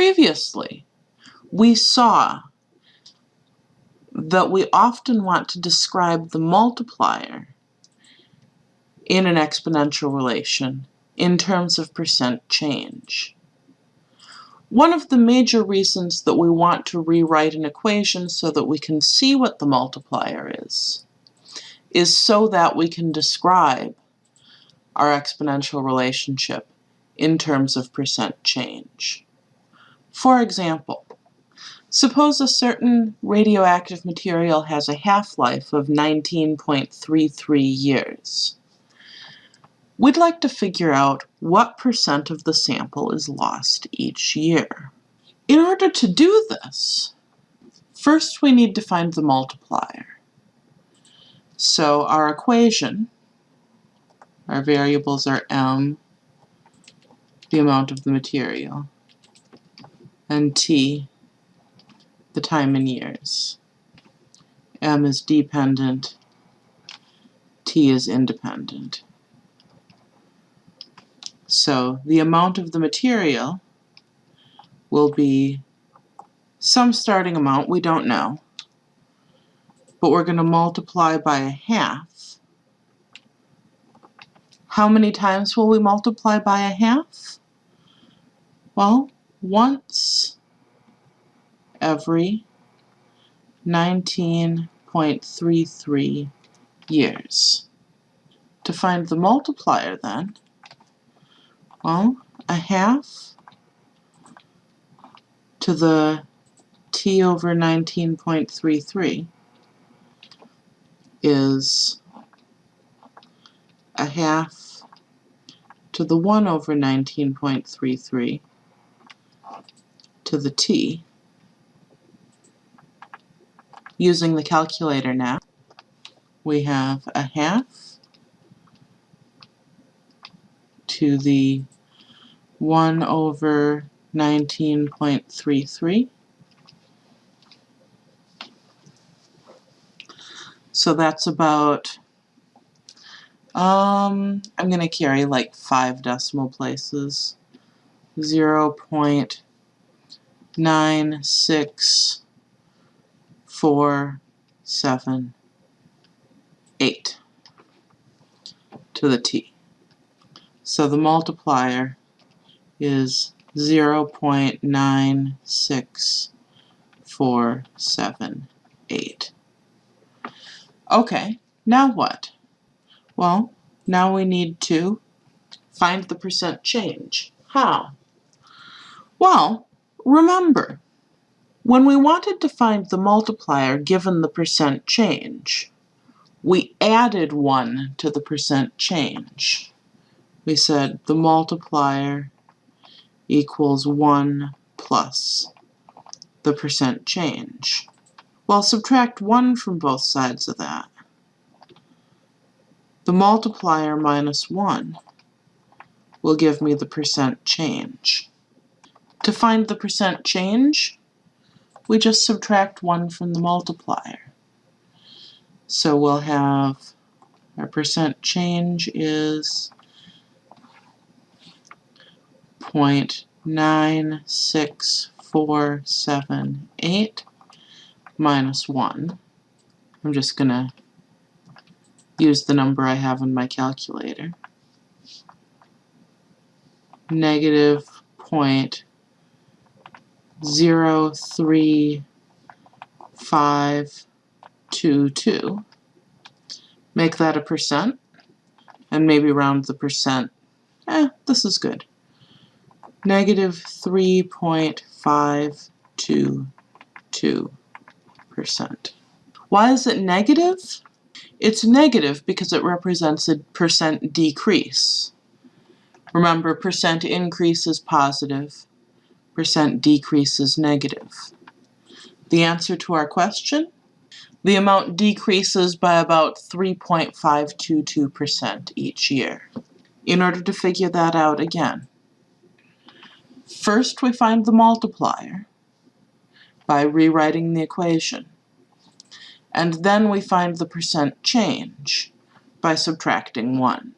Previously, we saw that we often want to describe the multiplier in an exponential relation in terms of percent change. One of the major reasons that we want to rewrite an equation so that we can see what the multiplier is, is so that we can describe our exponential relationship in terms of percent change. For example, suppose a certain radioactive material has a half-life of 19.33 years. We'd like to figure out what percent of the sample is lost each year. In order to do this, first we need to find the multiplier. So our equation, our variables are m, the amount of the material, and t, the time in years. m is dependent, t is independent. So the amount of the material will be some starting amount, we don't know, but we're going to multiply by a half. How many times will we multiply by a half? Well, once every 19.33 years. To find the multiplier then, well, a half to the t over 19.33 is a half to the 1 over 19.33 to the t. Using the calculator now, we have a half to the 1 over 19.33. So that's about, um, I'm going to carry like five decimal places. 0 0.9648 to the t. So the multiplier is 0.96478. Okay, now what? Well, now we need to find the percent change. How? Well, remember, when we wanted to find the multiplier given the percent change, we added 1 to the percent change we said the multiplier equals 1 plus the percent change. Well, subtract 1 from both sides of that. The multiplier minus 1 will give me the percent change. To find the percent change, we just subtract 1 from the multiplier. So we'll have our percent change is 0.96478 minus 1. I'm just going to use the number I have in my calculator. Negative point zero three five two two. Make that a percent, and maybe round the percent. Eh, this is good negative 3.522%. Why is it negative? It's negative because it represents a percent decrease. Remember, percent increase is positive, percent decrease is negative. The answer to our question? The amount decreases by about 3.522% each year. In order to figure that out again, First we find the multiplier by rewriting the equation. And then we find the percent change by subtracting 1.